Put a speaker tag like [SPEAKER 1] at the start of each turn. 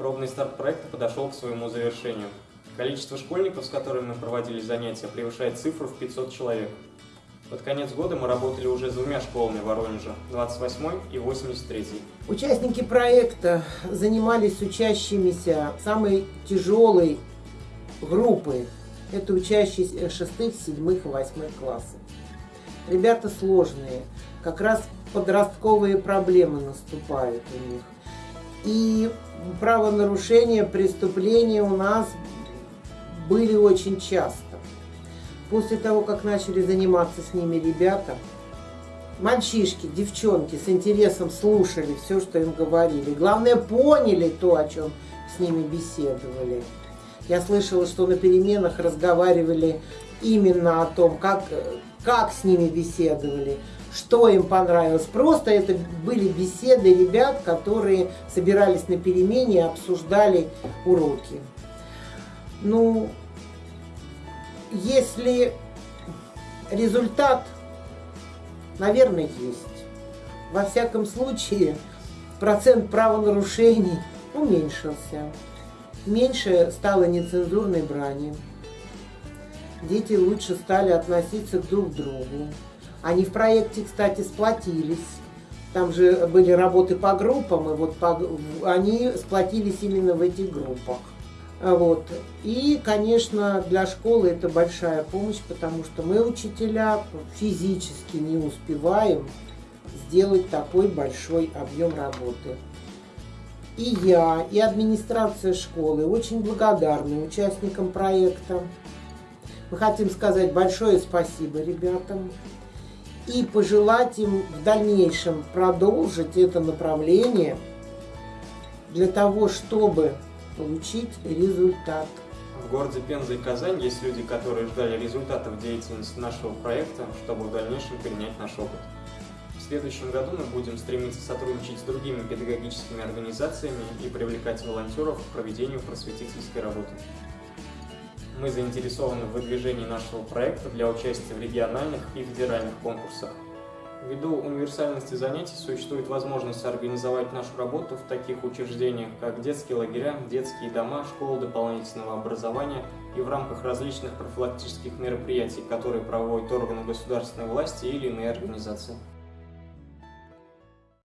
[SPEAKER 1] Пробный старт проекта подошел к своему завершению. Количество школьников, с которыми мы проводили занятия, превышает цифру в 500 человек. Под конец года мы работали уже с двумя школами Воронежа, 28 и 83.
[SPEAKER 2] Участники проекта занимались с учащимися самой тяжелой группы. Это учащиеся шестых, седьмых и восьмых классов. Ребята сложные, как раз подростковые проблемы наступают у них. И правонарушения, преступления у нас были очень часто. После того, как начали заниматься с ними ребята, мальчишки, девчонки с интересом слушали все, что им говорили. Главное, поняли то, о чем с ними беседовали. Я слышала, что на переменах разговаривали именно о том, как, как с ними беседовали, что им понравилось. Просто это были беседы ребят, которые собирались на перемене и обсуждали уроки. Ну, если результат, наверное, есть. Во всяком случае, процент правонарушений уменьшился. Меньше стало нецензурной брани. Дети лучше стали относиться друг к другу. Они в проекте, кстати, сплотились. Там же были работы по группам, и вот по, они сплотились именно в этих группах. Вот. И, конечно, для школы это большая помощь, потому что мы, учителя, физически не успеваем сделать такой большой объем работы. И я, и администрация школы очень благодарны участникам проекта. Мы хотим сказать большое спасибо ребятам и пожелать им в дальнейшем продолжить это направление для того, чтобы получить результат.
[SPEAKER 1] В городе Пенза и Казань есть люди, которые ждали результатов деятельности нашего проекта, чтобы в дальнейшем перенять наш опыт. В следующем году мы будем стремиться сотрудничать с другими педагогическими организациями и привлекать волонтеров к проведению просветительской работы. Мы заинтересованы в выдвижении нашего проекта для участия в региональных и федеральных конкурсах. Ввиду универсальности занятий существует возможность организовать нашу работу в таких учреждениях, как детские лагеря, детские дома, школы дополнительного образования и в рамках различных профилактических мероприятий, которые проводят органы государственной власти или иные организации.